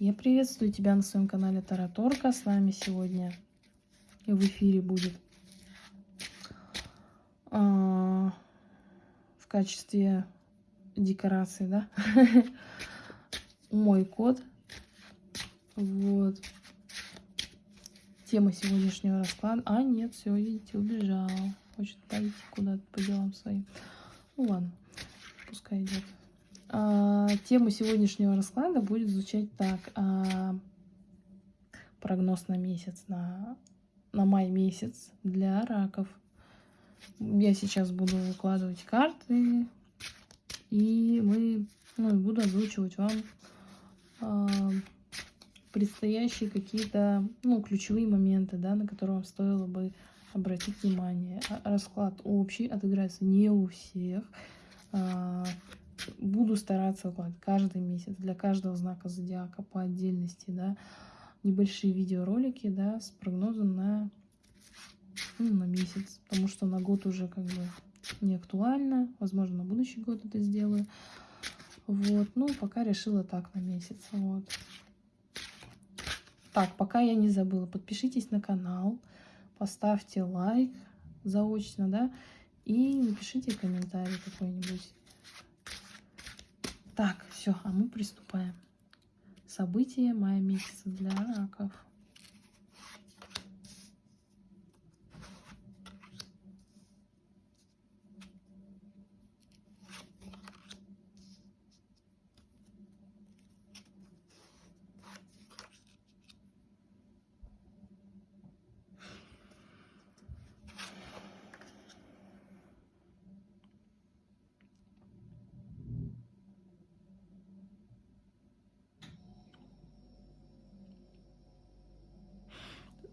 Я приветствую тебя на своем канале Тараторка. С нами сегодня в эфире будет а, в качестве декорации, да, мой кот. Вот. Тема сегодняшнего расклада. А, нет, все, видите, убежал. Хочет пойти куда-то по делам своим. Ну ладно, пускай идет. А, тема сегодняшнего расклада будет звучать так. А, прогноз на месяц, на, на май месяц для раков. Я сейчас буду выкладывать карты, и мы ну, буду озвучивать вам а, предстоящие какие-то ну, ключевые моменты, да, на которые вам стоило бы обратить внимание. Расклад общий, отыграется не у всех. Буду стараться вот, каждый месяц для каждого знака зодиака по отдельности, да, небольшие видеоролики, да, с прогнозом на, ну, на месяц, потому что на год уже как бы не актуально, возможно, на будущий год это сделаю. Вот, ну, пока решила так на месяц, вот. Так, пока я не забыла, подпишитесь на канал, поставьте лайк заочно, да, и напишите комментарий какой-нибудь. Так, все, а мы приступаем. События мая месяца для раков.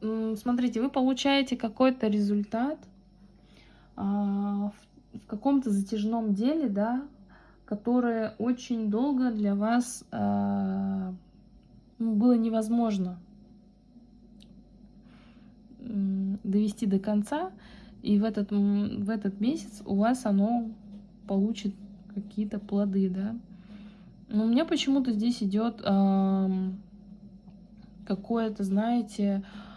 Смотрите, вы получаете какой-то результат а, в каком-то затяжном деле, да, которое очень долго для вас а, ну, было невозможно довести до конца, и в этот, в этот месяц у вас оно получит какие-то плоды, да. Но у меня почему-то здесь идет э, какое-то, знаете, а,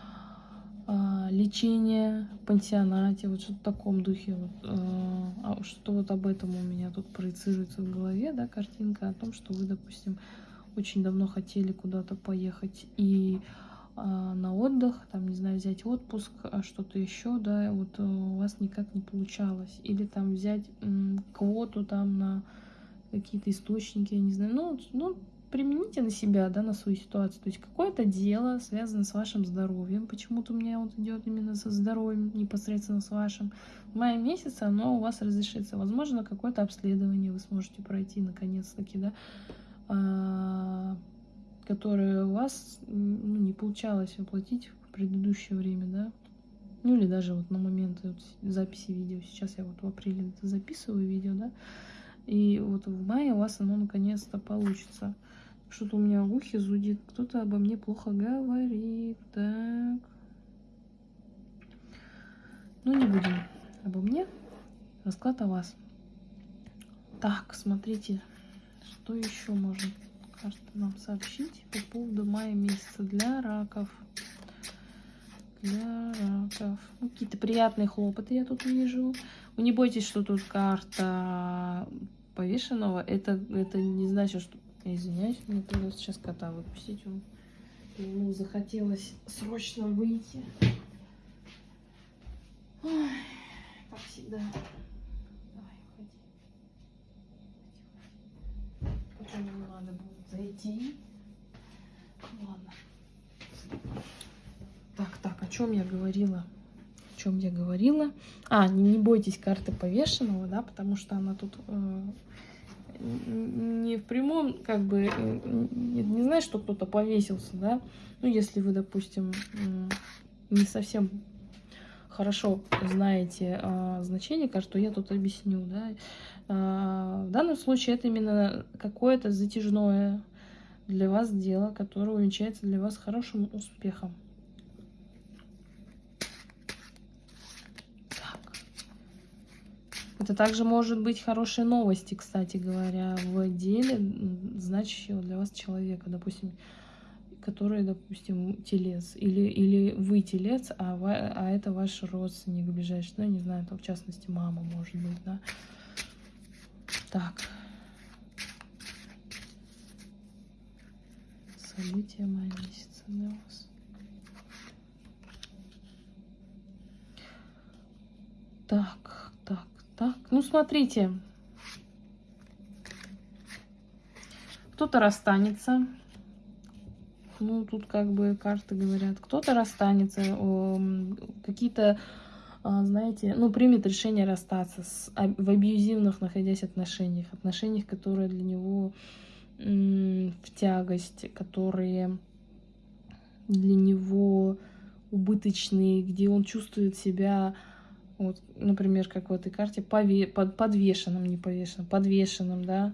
лечение в пансионате, вот что-то в таком духе. Вот, а, а что вот об этом у меня тут проецируется в голове, да, картинка о том, что вы, допустим, очень давно хотели куда-то поехать и а, на отдых, там, не знаю, взять отпуск, а что-то еще, да, вот э, у вас никак не получалось. Или там взять квоту там на какие-то источники, я не знаю, ну, ну примените на себя, да, на свою ситуацию. То есть какое-то дело связано с вашим здоровьем. Почему-то у меня вот идет именно со здоровьем, непосредственно с вашим. В мае месяце оно у вас разрешится. Возможно, какое-то обследование вы сможете пройти наконец-таки, да, а, которое у вас ну, не получалось воплотить в предыдущее время, да. Ну или даже вот на момент вот записи видео. Сейчас я вот в апреле записываю видео, да. И вот в мае у вас оно наконец-то получится. Что-то у меня в ухе зудит. Кто-то обо мне плохо говорит. Так. Ну, не будем обо мне. Расклад о вас. Так, смотрите, что еще может карта нам сообщить по поводу мая месяца для раков. Для раков. Ну, Какие-то приятные хлопоты я тут вижу. Вы не бойтесь, что тут карта повешенного. Это, это не значит, что извиняюсь, мне придется сейчас кота выпустить. Он, ему захотелось срочно выйти. Ой, как всегда. Давай, уходи. Потом ему надо будет зайти. Ладно. Так, так, о чем я говорила? О чем я говорила? А, не, не бойтесь карты повешенного, да, потому что она тут э, не в прямом, как бы, не, не знаешь, что кто-то повесился, да, ну, если вы, допустим, не совсем хорошо знаете а, значение, то я тут объясню, да. А, в данном случае это именно какое-то затяжное для вас дело, которое увенчается для вас хорошим успехом. Это также может быть хорошие новости, кстати говоря, в деле, значащего для вас человека. Допустим, который, допустим, телец, или, или вы телец, а, а это ваш родственник ближайший, ну, не знаю, там, в частности, мама, может быть, да. Так. События мая месяца для вас. Так, так. Ну, смотрите. Кто-то расстанется. Ну, тут как бы карты говорят. Кто-то расстанется. Какие-то, а, знаете, ну, примет решение расстаться с, в абьюзивных, находясь отношениях. Отношениях, которые для него в тягость, которые для него убыточные, где он чувствует себя вот, например, как в этой карте, пове под, подвешенным, не повешенным, подвешенным, да.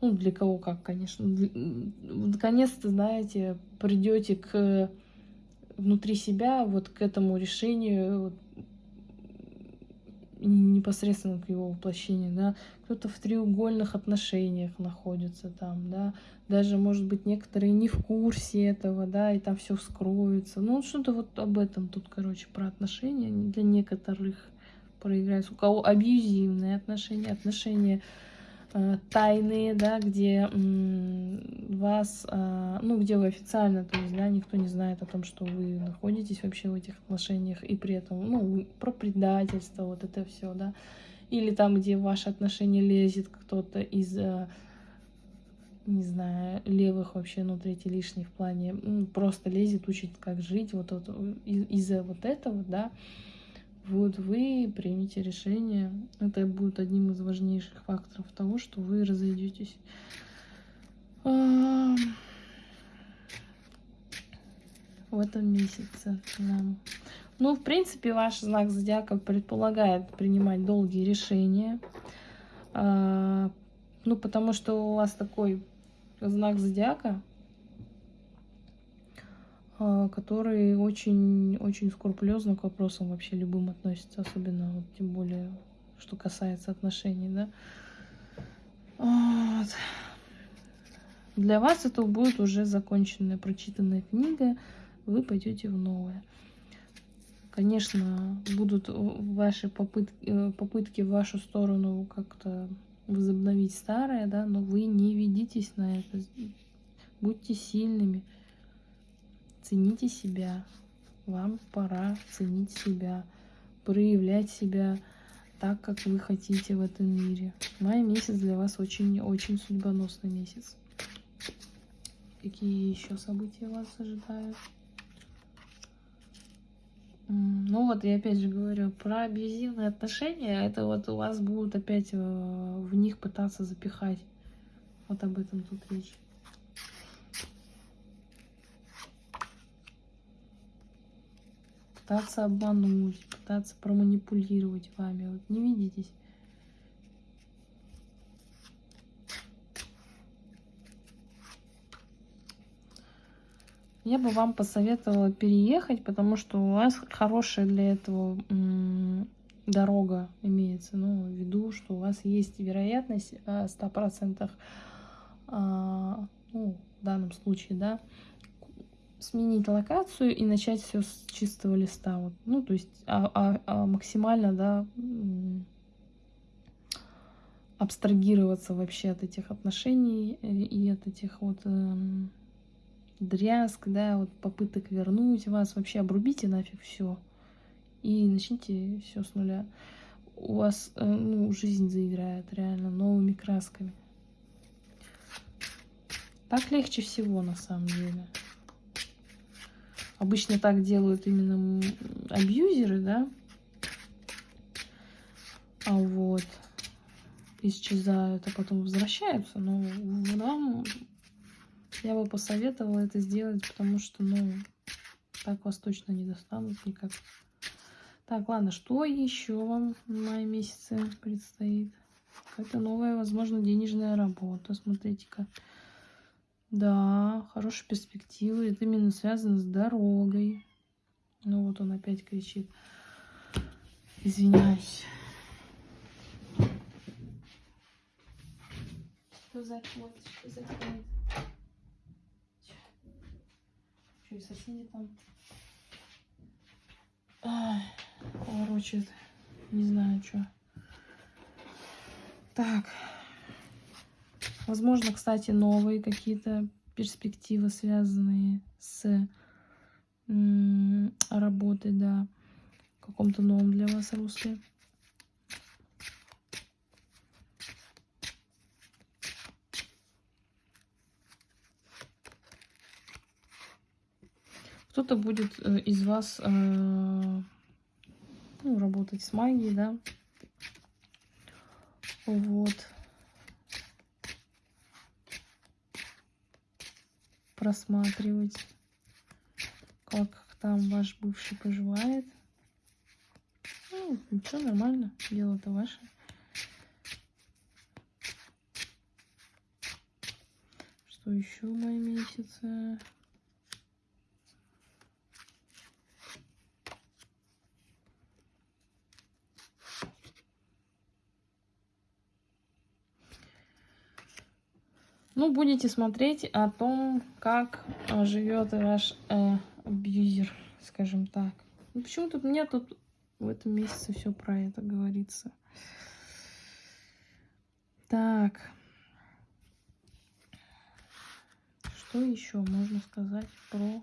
Ну, для кого как, конечно. Наконец-то, знаете, придете к внутри себя вот к этому решению, вот, непосредственно к его воплощению, да, кто-то в треугольных отношениях находится там, да, даже, может быть, некоторые не в курсе этого, да, и там все вскроется, ну, что-то вот об этом тут, короче, про отношения для некоторых проиграется, у кого абьюзивные отношения, отношения э, тайные, да, где вас, э, ну, где вы официально, то есть, да, никто не знает о том, что вы находитесь вообще в этих отношениях, и при этом, ну, про предательство, вот это все, да, или там, где в ваши отношения лезет кто-то из, э, не знаю, левых вообще, ну, третий лишний в плане, ну, просто лезет, учит, как жить, вот, вот из-за вот этого, да, вот вы примете решение. Это будет одним из важнейших факторов того, что вы разойдетесь. В этом месяце. Да. Ну, в принципе, ваш знак зодиака предполагает принимать долгие решения. А, ну, потому что у вас такой знак зодиака, который очень-очень скрупулезно к вопросам вообще любым относится, особенно вот, тем более, что касается отношений, да. Вот. Для вас это будет уже законченная, прочитанная книга, вы пойдете в новое. Конечно, будут ваши попытки, э, попытки в вашу сторону как-то возобновить старое, да, но вы не ведитесь на это. Будьте сильными. Цените себя. Вам пора ценить себя, проявлять себя так, как вы хотите в этом мире. Май месяц для вас очень-очень судьбоносный месяц. Какие еще события вас ожидают? Ну вот, я опять же говорю, про абьюзивные отношения, это вот у вас будут опять э, в них пытаться запихать. Вот об этом тут речь. Пытаться обмануть, пытаться проманипулировать вами. Вот не видитесь. Я бы вам посоветовала переехать, потому что у вас хорошая для этого дорога имеется. Ну, в виду, что у вас есть вероятность 100%, а, ну, в данном случае, да, сменить локацию и начать все с чистого листа. Вот. Ну, то есть а, а, а максимально, да, абстрагироваться вообще от этих отношений и от этих вот э, дрязг, да, вот попыток вернуть вас. Вообще обрубите нафиг все и начните все с нуля. У вас э, ну, жизнь заиграет реально новыми красками. Так легче всего на самом деле. Обычно так делают именно абьюзеры, да. А вот исчезают, а потом возвращаются. Но вам я бы посоветовала это сделать, потому что, ну, так вас точно не достанут никак. Так, ладно, что еще вам в мае месяце предстоит? Какая-то новая, возможно, денежная работа. Смотрите-ка. Да, хорошие перспективы. Это именно связано с дорогой. Ну вот он опять кричит. Извиняюсь. Что за хвост? Что за? Еще и соседи там. Ай, короче, не знаю, что. Так. Возможно, кстати, новые какие-то перспективы, связанные с работой, да, каком-то новом для вас русле. Кто-то будет э, из вас э, ну, работать с магией, да. Вот. Просматривать, как там ваш бывший поживает. Ну, ничего, нормально, дело-то ваше. Что еще в мае месяце? Ну, будете смотреть о том, как э, живет ваш э, абьюзер, скажем так. Ну, почему тут у меня тут в этом месяце все про это говорится. Так. Что еще можно сказать про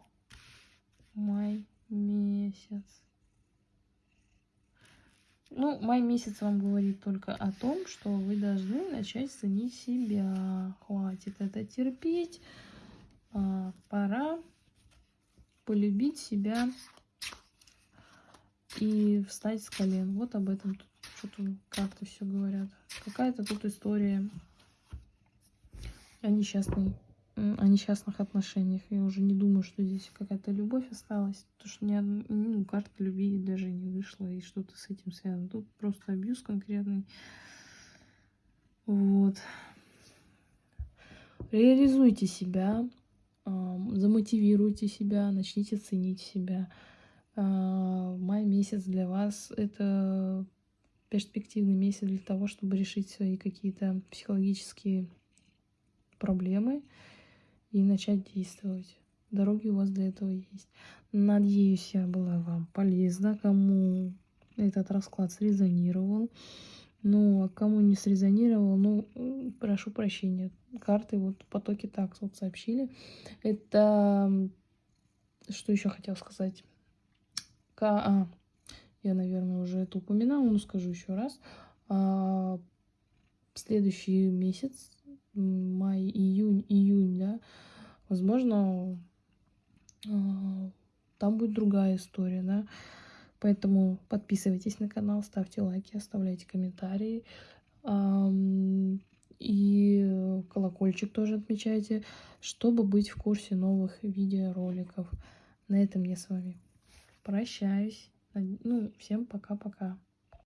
май месяц? Ну, май месяц вам говорит только о том, что вы должны начать ценить себя. Хватит это терпеть. А, пора полюбить себя и встать с колен. Вот об этом тут что-то как-то все говорят. Какая-то тут история о несчастной о несчастных отношениях. Я уже не думаю, что здесь какая-то любовь осталась. Потому что ни ну, карта любви даже не вышла, и что-то с этим связано. Тут просто абьюз конкретный. Вот. Реализуйте себя, замотивируйте себя, начните ценить себя. А, май месяц для вас — это перспективный месяц для того, чтобы решить свои какие-то психологические проблемы и начать действовать. Дороги у вас для этого есть. Надеюсь, я была вам полезна. Кому этот расклад срезонировал. Ну, а кому не срезонировал, ну, прошу прощения. Карты вот потоки так вот сообщили. Это... Что еще хотел сказать? К... А, я, наверное, уже это упоминала, но скажу еще раз. А, следующий месяц май, июнь, июнь, да, возможно, а, там будет другая история, да. Поэтому подписывайтесь на канал, ставьте лайки, оставляйте комментарии. И колокольчик тоже отмечайте, чтобы быть в курсе новых видеороликов. На этом я с вами прощаюсь. Ну, всем пока-пока.